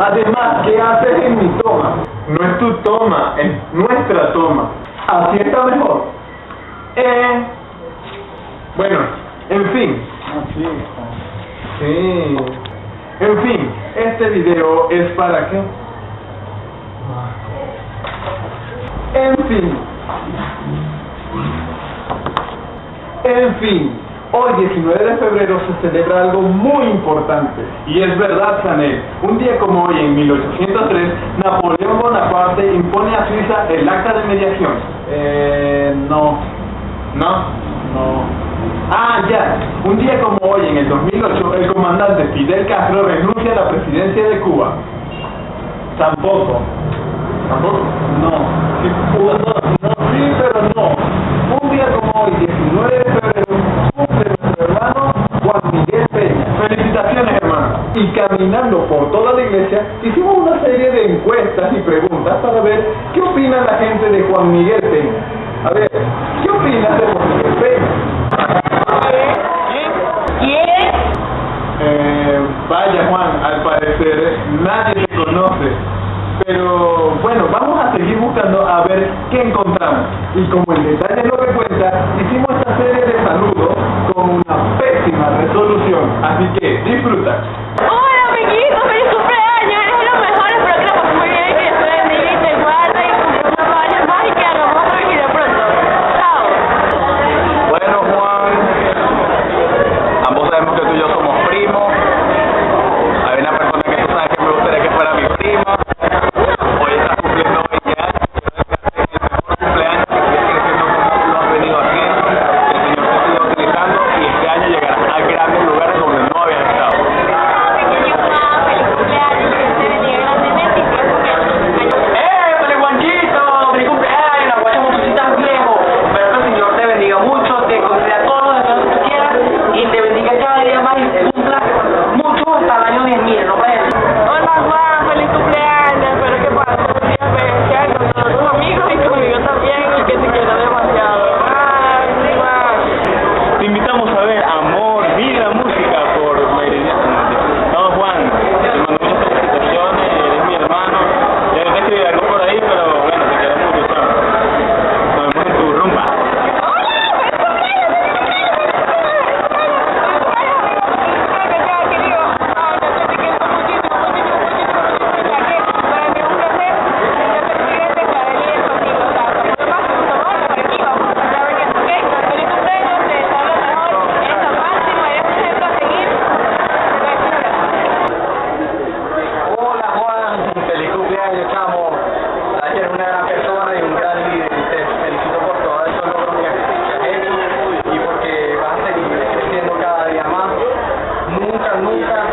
Además, ¿qué haces en mi toma? No es tu toma, es nuestra toma. Así está mejor. Eh, bueno, en fin. Así está. Sí. En fin, este video es para qué? En fin. En fin, hoy 19 de febrero se celebra algo muy importante. Y es verdad, Chanel. Un día como hoy, en 1803, Napoleón Bonaparte impone a Suiza el acta de mediación. Eh, no, ¿No? no. Ah, ya. Un día como hoy, en el 2008, el comandante Fidel Castro renuncia a la presidencia de Cuba. Tampoco. ¿Tampoco? No. No, no, caminando por toda la iglesia, hicimos una serie de encuestas y preguntas para ver qué opina la gente de Juan Miguel Peña. A ver, ¿qué opinas de Juan Miguel Peña? Eh, vaya, Juan, al parecer nadie te conoce. Pero bueno, vamos a seguir buscando a ver qué encontramos. Y como el detalle es lo que cuenta, hicimos esta serie de saludos con una pésima resolución. Así que disfruta. nunca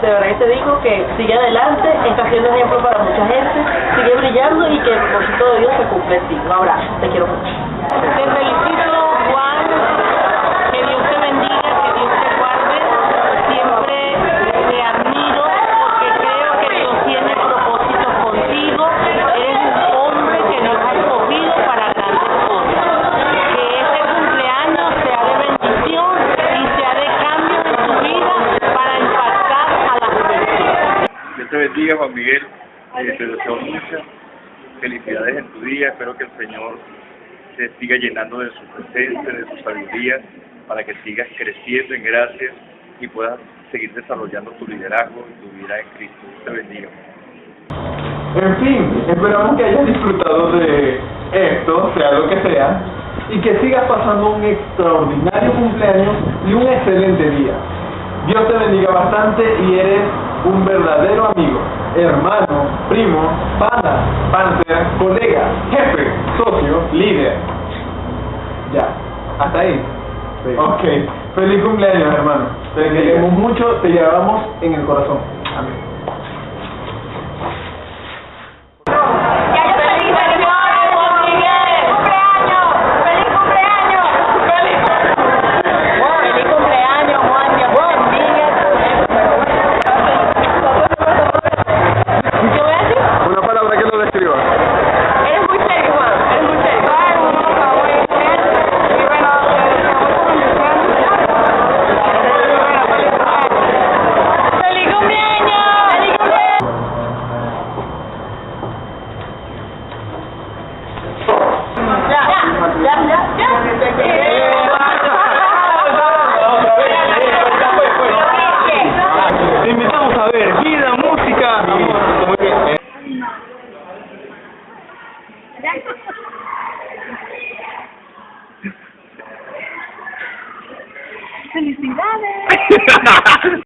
ministerio, de verdad te digo que sigue adelante, está siendo ejemplo para mucha gente, sigue brillando y que el propósito de Dios se cumple en ti. Un abrazo, te quiero mucho. Bendiga, Juan Miguel. Eh, te deseo muchas felicidades en tu día. Espero que el Señor te siga llenando de su presencia, de su sabiduría, para que sigas creciendo en gracia y puedas seguir desarrollando tu liderazgo y tu vida en Cristo. Te bendiga. En fin, esperamos que hayas disfrutado de esto, sea lo que sea, y que sigas pasando un extraordinario cumpleaños y un excelente día. Dios te bendiga bastante y eres un verdadero amigo, hermano, primo, pana, panther, colega, jefe, socio, líder. Ya, hasta ahí. Ok, feliz cumpleaños hermano. Te queremos mucho, te llevamos en el corazón. Amén.